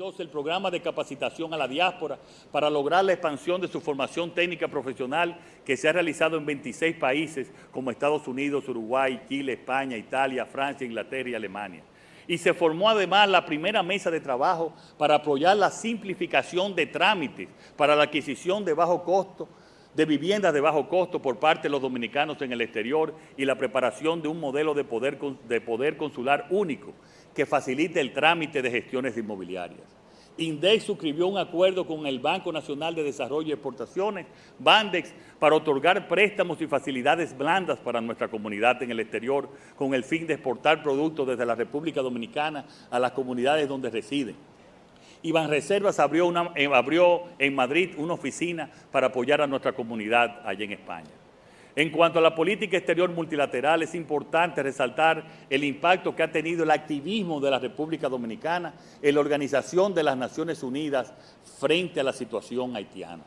2022 el programa de capacitación a la diáspora para lograr la expansión de su formación técnica profesional que se ha realizado en 26 países como Estados Unidos, Uruguay, Chile, España, Italia, Francia, Inglaterra y Alemania. Y se formó además la primera mesa de trabajo para apoyar la simplificación de trámites para la adquisición de bajo costo de viviendas de bajo costo por parte de los dominicanos en el exterior y la preparación de un modelo de poder, de poder consular único que facilite el trámite de gestiones inmobiliarias. INDEX suscribió un acuerdo con el Banco Nacional de Desarrollo y Exportaciones, BANDEX, para otorgar préstamos y facilidades blandas para nuestra comunidad en el exterior con el fin de exportar productos desde la República Dominicana a las comunidades donde residen. Y Banreservas abrió, una, eh, abrió en Madrid una oficina para apoyar a nuestra comunidad allá en España. En cuanto a la política exterior multilateral, es importante resaltar el impacto que ha tenido el activismo de la República Dominicana en la Organización de las Naciones Unidas frente a la situación haitiana.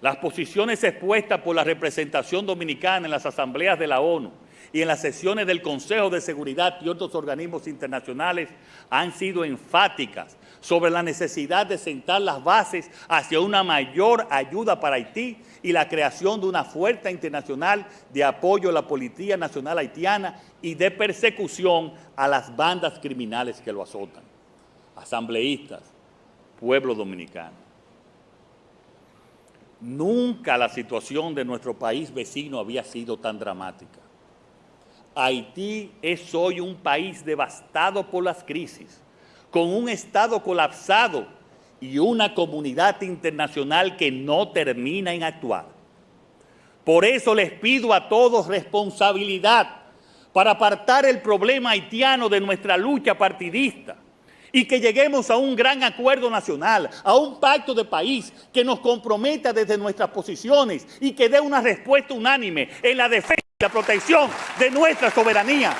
Las posiciones expuestas por la representación dominicana en las asambleas de la ONU y en las sesiones del Consejo de Seguridad y otros organismos internacionales han sido enfáticas sobre la necesidad de sentar las bases hacia una mayor ayuda para Haití y la creación de una fuerza internacional de apoyo a la Policía Nacional Haitiana y de persecución a las bandas criminales que lo azotan. Asambleístas, pueblo dominicano. Nunca la situación de nuestro país vecino había sido tan dramática. Haití es hoy un país devastado por las crisis, con un Estado colapsado y una comunidad internacional que no termina en actuar. Por eso les pido a todos responsabilidad para apartar el problema haitiano de nuestra lucha partidista y que lleguemos a un gran acuerdo nacional, a un pacto de país que nos comprometa desde nuestras posiciones y que dé una respuesta unánime en la defensa y la protección de nuestra soberanía.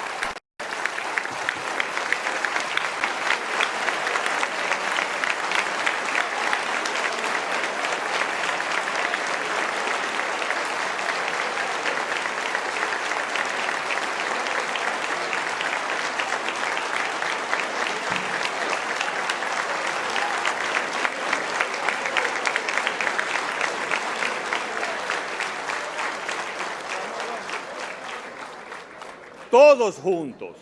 Todos juntos,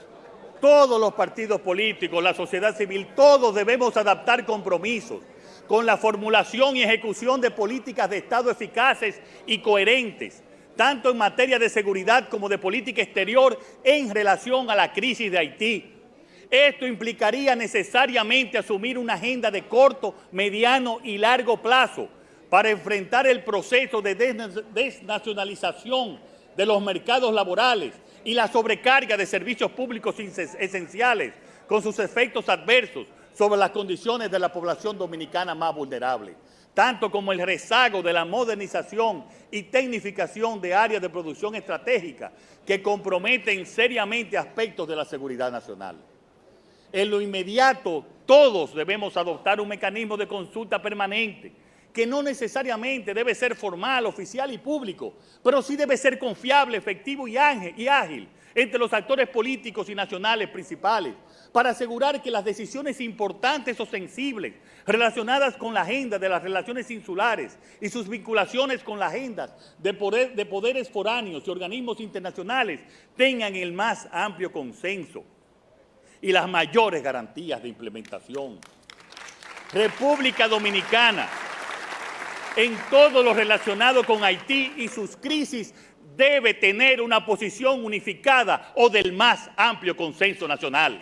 todos los partidos políticos, la sociedad civil, todos debemos adaptar compromisos con la formulación y ejecución de políticas de Estado eficaces y coherentes, tanto en materia de seguridad como de política exterior en relación a la crisis de Haití. Esto implicaría necesariamente asumir una agenda de corto, mediano y largo plazo para enfrentar el proceso de desnacionalización de los mercados laborales y la sobrecarga de servicios públicos esenciales con sus efectos adversos sobre las condiciones de la población dominicana más vulnerable, tanto como el rezago de la modernización y tecnificación de áreas de producción estratégica que comprometen seriamente aspectos de la seguridad nacional. En lo inmediato, todos debemos adoptar un mecanismo de consulta permanente que no necesariamente debe ser formal, oficial y público, pero sí debe ser confiable, efectivo y ágil entre los actores políticos y nacionales principales, para asegurar que las decisiones importantes o sensibles relacionadas con la agenda de las relaciones insulares y sus vinculaciones con la agenda de, de poderes foráneos y organismos internacionales tengan el más amplio consenso y las mayores garantías de implementación. República Dominicana en todo lo relacionado con Haití y sus crisis debe tener una posición unificada o del más amplio consenso nacional.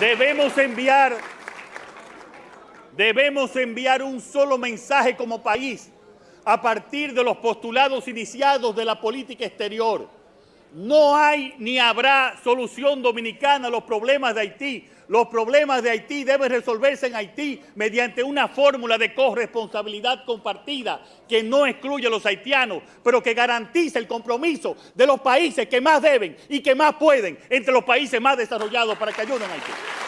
Debemos enviar, debemos enviar un solo mensaje como país a partir de los postulados iniciados de la política exterior. No hay ni habrá solución dominicana a los problemas de Haití. Los problemas de Haití deben resolverse en Haití mediante una fórmula de corresponsabilidad compartida que no excluye a los haitianos, pero que garantice el compromiso de los países que más deben y que más pueden entre los países más desarrollados para que ayuden a Haití.